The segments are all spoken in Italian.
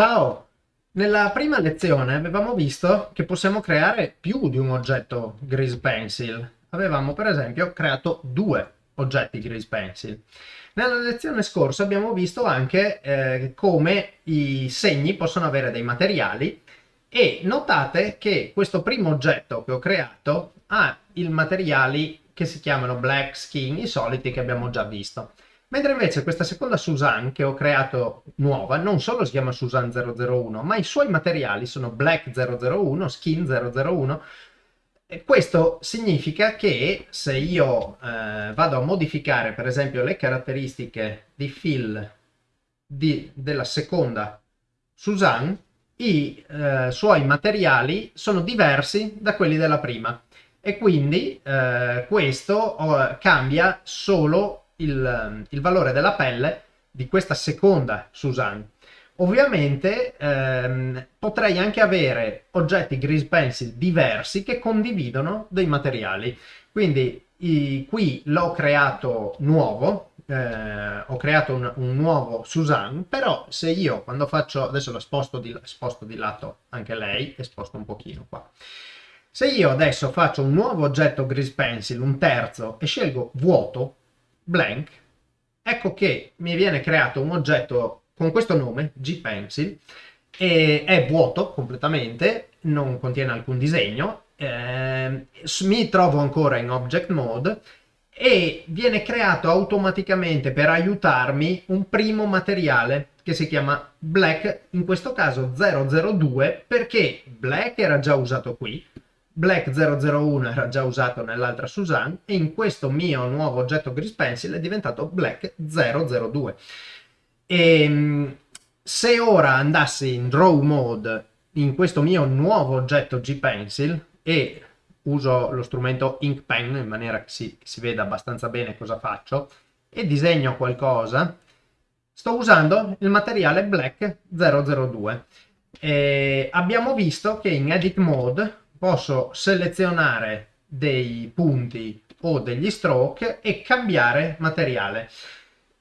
Ciao! Nella prima lezione avevamo visto che possiamo creare più di un oggetto Grease Pencil. Avevamo per esempio creato due oggetti Grease Pencil. Nella lezione scorsa abbiamo visto anche eh, come i segni possono avere dei materiali e notate che questo primo oggetto che ho creato ha i materiali che si chiamano black skin, i soliti che abbiamo già visto. Mentre invece questa seconda Suzanne che ho creato nuova non solo si chiama Suzanne 001, ma i suoi materiali sono Black 001, Skin 001. E questo significa che se io eh, vado a modificare per esempio le caratteristiche di fill di, della seconda Suzanne, i eh, suoi materiali sono diversi da quelli della prima e quindi eh, questo oh, cambia solo il, il valore della pelle di questa seconda Suzanne. Ovviamente ehm, potrei anche avere oggetti grease pencil diversi che condividono dei materiali. Quindi i, qui l'ho creato nuovo, eh, ho creato un, un, nuovo Suzanne, però se io quando faccio, adesso la sposto di, sposto di lato anche lei e sposto un pochino qua. Se io adesso faccio un nuovo oggetto grease pencil, un terzo, e scelgo vuoto, blank, ecco che mi viene creato un oggetto con questo nome, gpencil, e è vuoto completamente, non contiene alcun disegno, eh, mi trovo ancora in object mode e viene creato automaticamente per aiutarmi un primo materiale che si chiama black, in questo caso 002 perché black era già usato qui, Black 001 era già usato nell'altra Suzanne e in questo mio nuovo oggetto Grease Pencil è diventato Black 002. E ehm, se ora andassi in Draw Mode in questo mio nuovo oggetto G-Pencil e uso lo strumento Ink Pen in maniera che si, che si veda abbastanza bene cosa faccio e disegno qualcosa, sto usando il materiale Black 002. E abbiamo visto che in Edit Mode posso selezionare dei punti o degli stroke e cambiare materiale.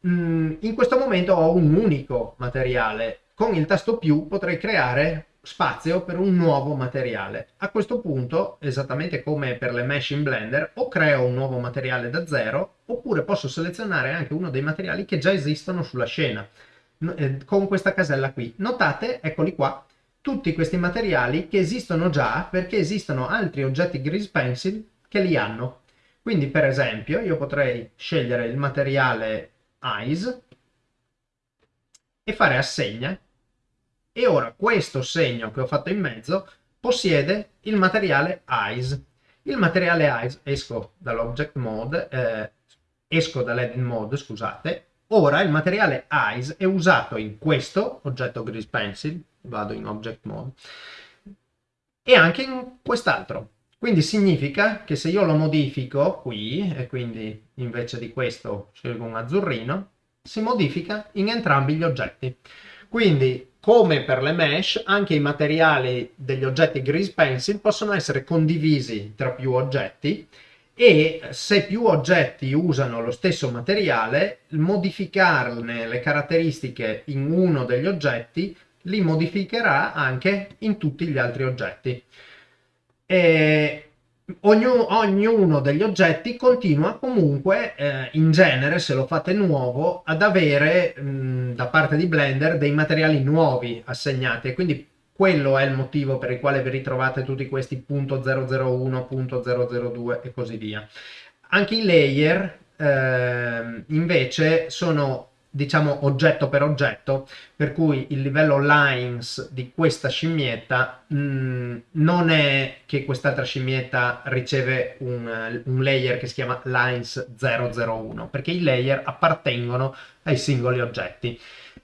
Mm, in questo momento ho un unico materiale. Con il tasto più potrei creare spazio per un nuovo materiale. A questo punto, esattamente come per le mesh in Blender, o creo un nuovo materiale da zero, oppure posso selezionare anche uno dei materiali che già esistono sulla scena, eh, con questa casella qui. Notate, eccoli qua, tutti questi materiali che esistono già perché esistono altri oggetti Grease Pencil che li hanno. Quindi per esempio io potrei scegliere il materiale Eyes e fare assegna e ora questo segno che ho fatto in mezzo possiede il materiale Eyes. Il materiale Eyes, esco dall'Object Mode, eh, esco dall'Edit Mode, scusate, ora il materiale Eyes è usato in questo oggetto Grease Pencil, vado in Object Mode, e anche in quest'altro. Quindi significa che se io lo modifico qui, e quindi invece di questo scelgo un azzurrino, si modifica in entrambi gli oggetti. Quindi, come per le mesh, anche i materiali degli oggetti Grease Pencil possono essere condivisi tra più oggetti e se più oggetti usano lo stesso materiale, modificarne le caratteristiche in uno degli oggetti li modificherà anche in tutti gli altri oggetti. E ognuno, degli oggetti continua comunque, eh, in genere, se lo fate nuovo, ad avere mh, da parte di Blender dei materiali nuovi assegnati e quindi quello è il motivo per il quale vi ritrovate tutti questi .001, .002 e così via. Anche i layer eh, invece sono diciamo oggetto per oggetto, per cui il livello lines di questa scimmietta mh, mm, non è che quest'altra scimmietta riceve un, un, layer che si chiama lines 001, perché i layer appartengono ai singoli oggetti.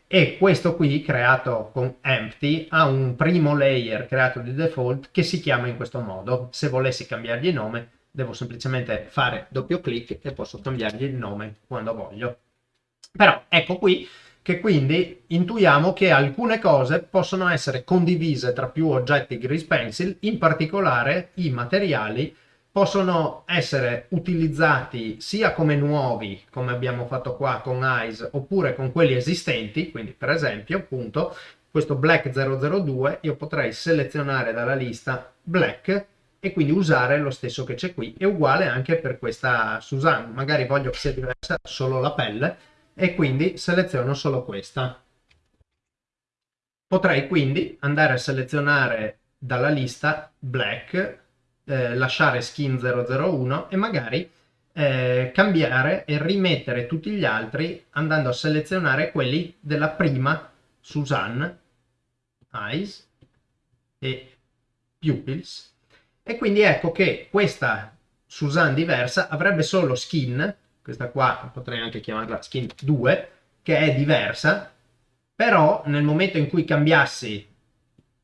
E questo qui, creato con empty, ha un primo layer creato di default che si chiama in questo modo. Se volessi cambiargli nome, devo semplicemente fare doppio clic e posso cambiargli il nome quando voglio. Però ecco qui che quindi intuiamo che alcune cose possono essere condivise tra più oggetti Grease Pencil, in particolare i materiali possono essere utilizzati sia come nuovi, come abbiamo fatto qua con Eyes, oppure con quelli esistenti, quindi per esempio appunto questo black 002 io potrei selezionare dalla lista black e quindi usare lo stesso che c'è qui. È uguale anche per questa Suzanne magari voglio che sia diversa solo la pelle e quindi seleziono solo questa. Potrei quindi andare a selezionare dalla lista black eh, lasciare skin 001 e magari eh, cambiare e rimettere tutti gli altri andando a selezionare quelli della prima Suzanne Eyes e Pupils. E quindi ecco che questa Suzanne diversa avrebbe solo skin, questa qua potrei anche chiamarla skin 2, che è diversa, però nel momento in cui cambiassi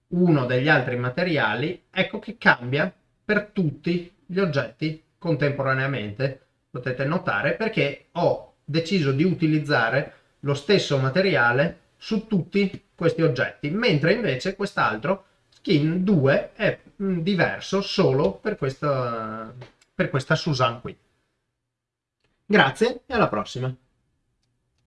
uno degli altri materiali, ecco che cambia per tutti gli oggetti contemporaneamente, potete notare, perché ho deciso di utilizzare lo stesso materiale su tutti questi oggetti, mentre invece quest'altro skin 2 è mm, diverso solo per questa, per questa Susan qui. Grazie e alla prossima!